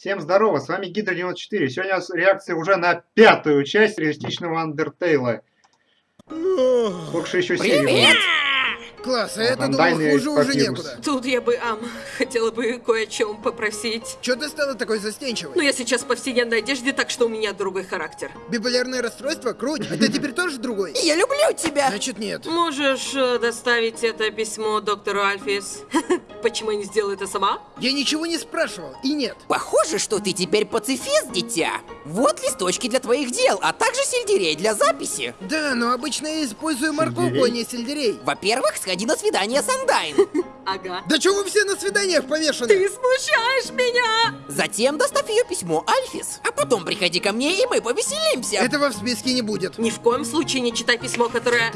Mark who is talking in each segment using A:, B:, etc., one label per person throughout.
A: Всем здорово, с вами Гидра 94. Сегодня у нас реакция уже на пятую часть реалистичного Андертейла. Сколько же еще серий
B: Привет!
C: Класс, а это думал,
A: Вандальный
C: хуже уже некуда.
B: Тут я бы, ам, хотела бы кое о чем попросить.
C: Чё ты стала такой
B: Ну,
C: застенчивой?
B: я сейчас в повседневной одежде, так что у меня другой характер.
C: Биполярное расстройство? Круть. А ты теперь тоже другой?
D: Я люблю тебя!
C: Значит, нет.
B: Можешь э, доставить это письмо доктору Альфис? Почему я не сделаю это сама?
C: Я ничего не спрашивал. И нет.
D: Похоже, что ты теперь пацифист, дитя. Вот листочки для твоих дел, а также сельдерей для записи.
C: Да, но обычно я использую морковку, а не сельдерей.
D: Во-первых, сходи на свидание с Андайн.
B: Ага.
C: Да чё вы все на свиданиях повешены?
B: Ты смущаешь меня!
D: Затем доставь ее письмо Альфис. А потом приходи ко мне, и мы повеселимся.
C: Этого в списке не будет.
B: Ни в коем случае не читай письмо, которое...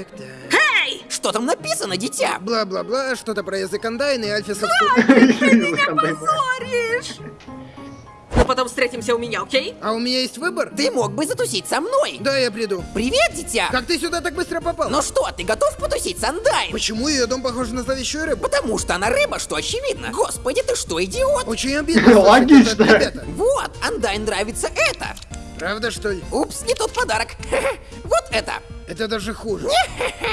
B: Эй!
D: Что там написано, дитя?
C: Бла-бла-бла, что-то про язык Андайна и альфисовскую...
B: Позоришь! Ну, потом встретимся у меня, окей?
C: А у меня есть выбор?
D: Ты мог бы затусить со мной.
C: Да, я приду.
D: Привет, дитя.
C: Как ты сюда так быстро попал?
D: Ну что, ты готов потусить с Андайн?
C: Почему ее дом похож на зловещую рыбу?
D: Потому что она рыба, что очевидно. Господи, ты что, идиот?
C: Очень обидно.
A: Логично.
D: Вот, Андайн нравится это.
C: Правда, что ли?
D: Упс, не тот подарок. Вот это.
C: Это даже хуже.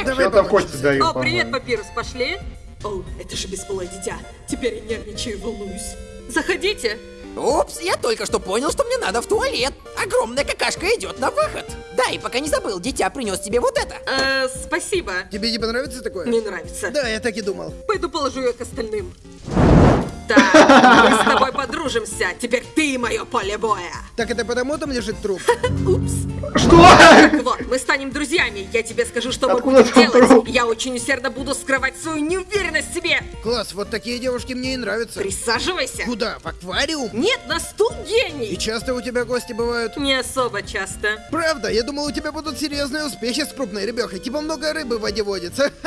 C: Давай
A: Что там. Костя дают,
B: О, привет? Папирус, пошли? О, это же бесполое дитя. Теперь я нервничаю и волнуюсь. Заходите.
D: Упс, я только что понял, что мне надо в туалет. Огромная какашка идет на выход. Да, и пока не забыл, дитя принес тебе вот это.
B: Э, спасибо.
C: Тебе не понравится такое?
B: Не нравится.
C: Да, я так и думал.
B: Пойду положу ее к остальным. Так, мы с тобой подружимся. Теперь ты мое поле боя.
C: Так это потому там лежит труп?
B: Упс.
A: Что?
B: Так вот, мы станем друзьями. Я тебе скажу, что мы
A: Откуда
B: будем
A: там
B: делать.
A: труп?
B: Я очень усердно буду скрывать свою неуверенность в себе.
C: Класс, вот такие девушки мне и нравятся.
B: Присаживайся.
C: Куда? В аквариум?
B: Нет, на стул
C: И
B: гений.
C: часто у тебя гости бывают?
B: Не особо часто.
C: Правда, я думал, у тебя будут серьезные успехи с крупной рыбехой. Типа много рыбы в воде водится.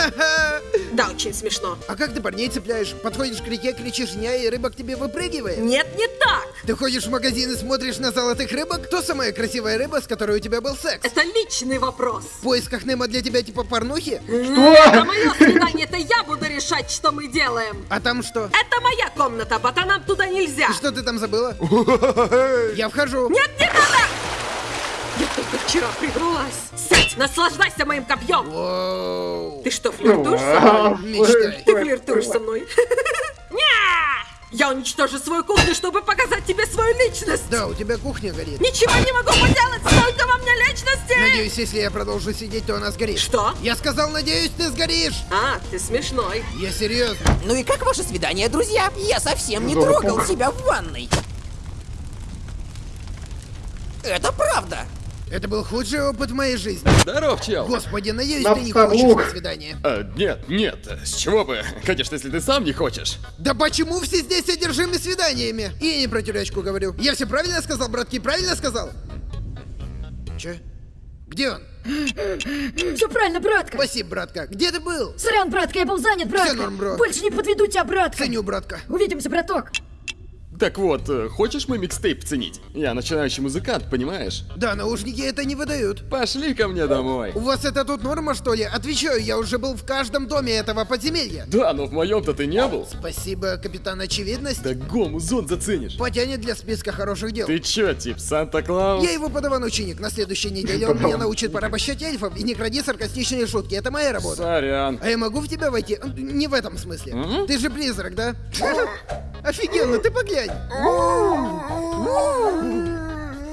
B: Да, очень смешно.
C: А как ты парней цепляешь? Подходишь к реке, кричишь «ня», и рыба к тебе выпрыгивает?
B: Нет, не так.
C: Ты ходишь в магазин и смотришь на золотых рыбок? Кто самая красивая рыба, с которой у тебя был секс?
B: Это личный вопрос.
C: В поисках Немо для тебя типа порнухи?
B: Это мое свидание, это я буду решать, что мы делаем.
C: А там что?
B: Это моя комната, ботанам туда нельзя.
C: Что ты там забыла? Я вхожу.
B: Нет, не надо! Вчера прибралась. Сядь, наслаждайся моим копьем.
C: Воу.
B: Ты что, флиртуешь со мной?
C: Мечтай.
B: Ты флиртуешь со мной. Я уничтожу свою кухню, чтобы показать тебе свою личность.
C: Да, у тебя кухня горит.
B: Ничего не могу поделать, столько во мне личности.
C: Надеюсь, если я продолжу сидеть, то она сгорит.
B: Что?
C: Я сказал, надеюсь, ты сгоришь.
B: А, ты смешной.
C: Я серьезно.
D: Ну и как ваше свидание, друзья? Я совсем не трогал себя в ванной. Это правда.
C: Это был худший опыт в моей жизни.
E: Здоров, чел.
C: Господи, надеюсь,
A: На
C: ты не хочешь на свидание.
E: А, нет, нет, с чего бы? Конечно, если ты сам не хочешь.
C: Да почему все здесь одержимы свиданиями? И я не про тюрячку говорю. Я все правильно сказал, братки, правильно сказал? Че? Где он?
F: Все правильно, братка.
C: Спасибо, братка. Где ты был?
F: Сорян, братка, я был занят, братка.
C: норм, бро.
F: Больше не подведу тебя, братка.
C: Ценю, братка.
F: Увидимся, браток.
E: Так вот, э, хочешь мой микстейп ценить? Я начинающий музыкант, понимаешь?
C: Да, наушники это не выдают.
E: Пошли ко мне домой.
C: У вас это тут норма, что ли? Отвечаю, я уже был в каждом доме этого подземелья.
E: Да, но в моем-то ты не был.
C: Спасибо, капитан Очевидность.
E: Да гому зон заценишь.
C: Потянет для списка хороших дел.
E: Ты чё, тип, Санта-Клаус?
C: Я его подаван-ученик. На следующей неделе он меня научит порабощать эльфов и не кради саркастичные шутки. Это моя работа.
E: Сорян.
C: А я могу в тебя войти? Не в этом смысле. Ты же призрак, да? Офигенно, ты поглянь.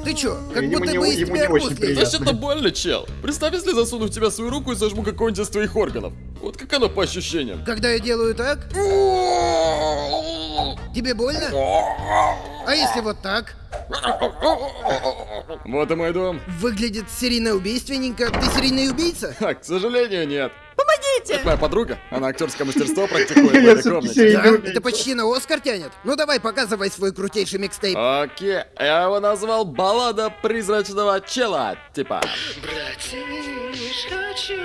C: Ты чё, как
A: Ему
C: будто
A: не-
C: бы из
A: ему
C: тебя
A: не очень
C: арбуз.
E: Значит, это больно, чел. Представь, если засуну в тебя свою руку и сожму какой-нибудь из твоих органов. Вот как оно по ощущениям.
C: Когда я делаю так, тебе больно? А если вот так?
E: Вот и мой дом.
C: Выглядит серийно убийственненько. Ты серийный убийца?
E: А, к сожалению, нет.
B: Помогите!
E: Это моя подруга. Она актерское мастерство практикует в этой комнате.
C: это почти на Оскар тянет. Ну давай, показывай свой крутейший микстейп.
E: Окей, я его назвал «Баллада призрачного чела», типа.
G: Братиш, хочу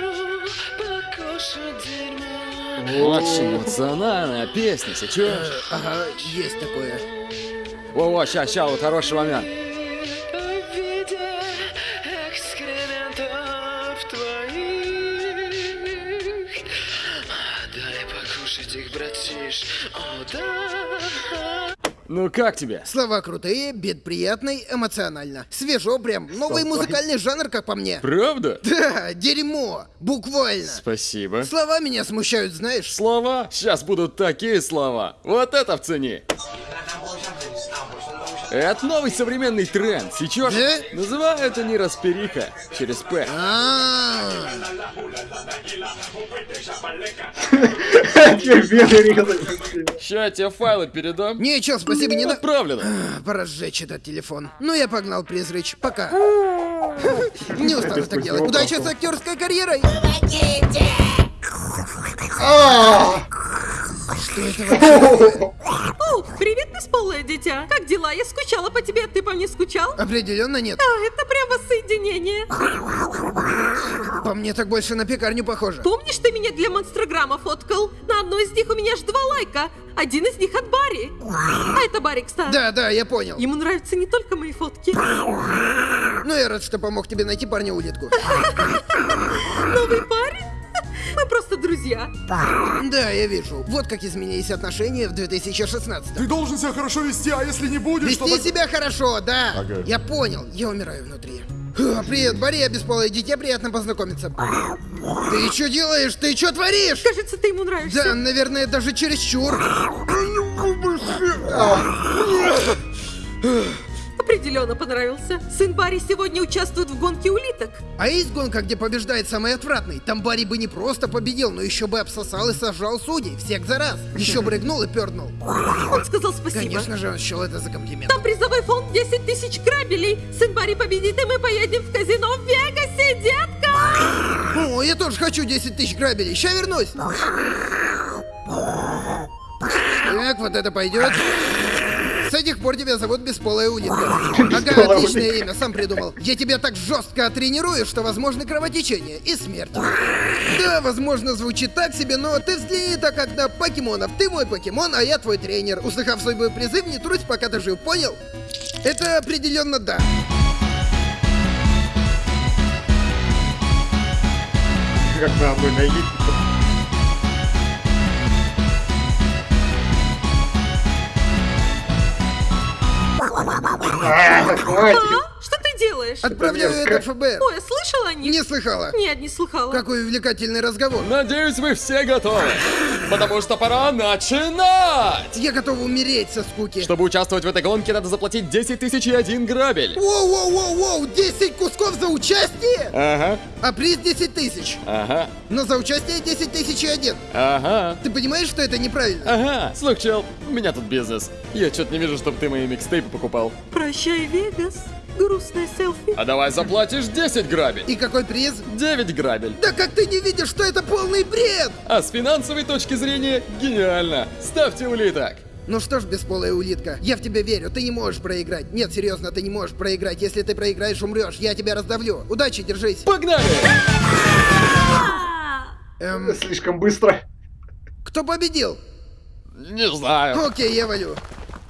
G: покушать дерьмо.
E: Очень эмоциональная песня, сейчас.
C: Ага, есть такое.
E: Во-во, ща, ща, вот хороший момент.
G: Покушать их, братиш. О, да.
E: Ну как тебе?
C: Слова крутые, бит приятный, эмоционально. Свежо прям. Новый
A: Что,
C: музыкальный жанр, как по мне.
E: Правда?
C: Да, дерьмо. Буквально.
E: Спасибо.
C: Слова меня смущают, знаешь.
E: Слова? Сейчас будут такие слова. Вот это в цене. Это новый современный тренд. Сейчас
C: Да?
E: называю это не распериха. Через П.
C: А,
A: вены резать.
E: Ща я тебе файлы передам.
C: Не, чел, спасибо, не надо.
E: Отправлено.
C: Пора сжечь этот телефон. Ну, я погнал, Призрыч. Пока. Не устал так делать. Удачи с актерской карьерой. Что это вообще?
B: О, привет, бесполое дитя. Как дела? Я скучала по тебе, ты по мне скучал?
C: Определенно нет.
B: А, это прямо соединение.
C: По мне так больше на пекарню похоже.
B: Помнишь, ты меня для монстрограмма фоткал? На одной из них у меня аж два лайка. Один из них от Барри. А это Барри, кстати.
C: Да, да, я понял.
B: Ему нравятся не только мои фотки.
C: Ну, я рад, что помог тебе найти парня улитку.
B: Новый парень? Мы просто друзья.
C: Да, я вижу. Вот как изменились отношения в 2016
H: Ты должен себя хорошо вести, а если не будешь, то...
C: Вести
H: так-
C: себя хорошо, да.
H: Ага.
C: Я понял, я умираю внутри. Привет, Барри, я бесполое дитя, приятно познакомиться. Ты что делаешь? Ты что творишь?
B: Кажется, ты ему нравишься.
C: Да, наверное, даже чересчур.
B: Определенно понравился. Сын Барри сегодня участвует в гонке улиток.
C: А есть гонка, где побеждает самый отвратный? Там Барри бы не просто победил, но еще бы обсосал и сожрал судей, всех за раз. Еще бы рыгнул и пернул.
B: Он сказал спасибо.
C: Конечно же, он счел это за комплимент.
B: Там призовой фонд 10 тысяч грабелей. Сын Барри победит, и мы поедем в казино в Вегасе, детка!
C: О, я тоже хочу 10 тысяч грабелей. Ща вернусь. Так, вот это пойдет. С этих пор тебя зовут Бесполая улитка. Ага, отличное имя, сам придумал. Я тебя так жестко оттренирую, что возможны кровотечение и смерть. Да, возможно, звучит так себе, но ты взгляни так как на покемонов. Ты мой покемон, а я твой тренер. Услыхав свой бой призыв, не трусь, пока ты жив, понял? Это определенно да.
A: Как надо бы
B: Что ты делаешь?
C: Отправляю это ФБР.
B: Ой, слышала о них?
C: Не слыхала.
B: Нет, не слыхала.
C: Какой увлекательный разговор.
E: Надеюсь, вы все готовы. Потому что пора начинать.
C: Я готов умереть со скуки.
E: Чтобы участвовать в этой гонке, надо заплатить 10 тысяч и один грабель.
C: Воу-воу-воу-воу! 10 кусков за участие?
E: Ага,
C: А приз 10 тысяч.
E: ага,
C: Но за участие 10 тысяч и один.
E: ага.
C: Ты понимаешь, что это неправильно?
E: Ага, слух, чел, у меня тут бизнес. Я что-то не вижу, чтобы ты мои микстейпы покупал.
B: Прощай, Вегас. Грустное селфи.
E: А давай заплатишь 10 грабель.
C: И какой приз?
E: 9 грабель.
C: Да как ты не видишь, что это полный бред?
E: А с финансовой точки зрения гениально. Ставьте улиток.
C: Ну что ж, бесполая улитка, я в тебя верю, ты не можешь проиграть. Нет, серьезно, ты не можешь проиграть. Если ты проиграешь, умрешь, я тебя раздавлю. Удачи, держись.
E: Погнали!
C: Эм,
A: Слишком быстро.
C: кто победил?
E: Не знаю.
C: Окей, я валю.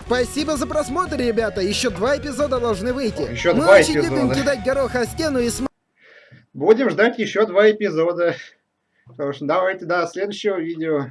C: Спасибо за просмотр, ребята. Еще два эпизода должны выйти.
A: Еще
C: Мы
A: два
C: очень любим
A: эпизода.
C: кидать горох о стену и смотреть.
A: Будем ждать еще два эпизода. Потому что давайте до следующего видео.